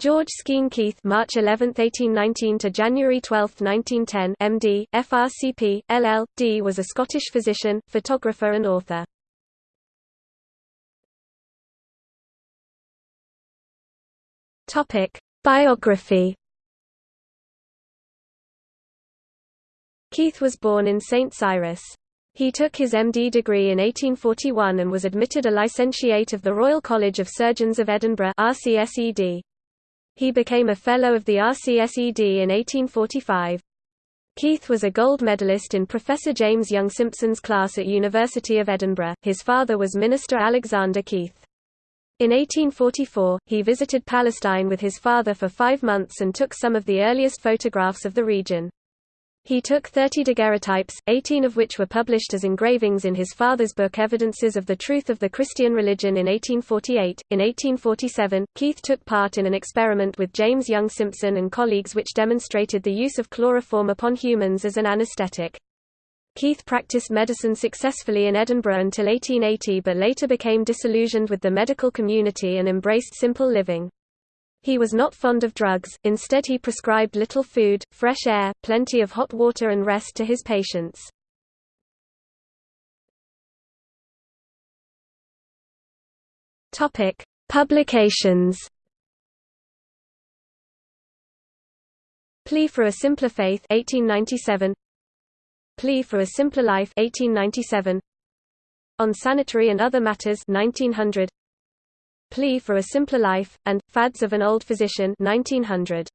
George Skene Keith March 11, 1819 to January 12, 1910 MD, FRCP, LL.D. was a Scottish physician, photographer and author. Topic: Biography Keith was born in St. Cyrus. He took his MD degree in 1841 and was admitted a licentiate of the Royal College of Surgeons of Edinburgh RCSED. He became a Fellow of the RCSED in 1845. Keith was a gold medalist in Professor James Young Simpson's class at University of Edinburgh. His father was Minister Alexander Keith. In 1844, he visited Palestine with his father for five months and took some of the earliest photographs of the region. He took 30 daguerreotypes, 18 of which were published as engravings in his father's book Evidences of the Truth of the Christian Religion in 1848. In 1847, Keith took part in an experiment with James Young Simpson and colleagues which demonstrated the use of chloroform upon humans as an anesthetic. Keith practiced medicine successfully in Edinburgh until 1880 but later became disillusioned with the medical community and embraced simple living. He was not fond of drugs, instead he prescribed little food, fresh air, plenty of hot water and rest to his patients. Publications. Plea for a Simpler Faith 1897. Plea for a Simpler Life 1897. On Sanitary and Other Matters 1900. Plea for a Simpler Life, and, Fads of an Old Physician 1900.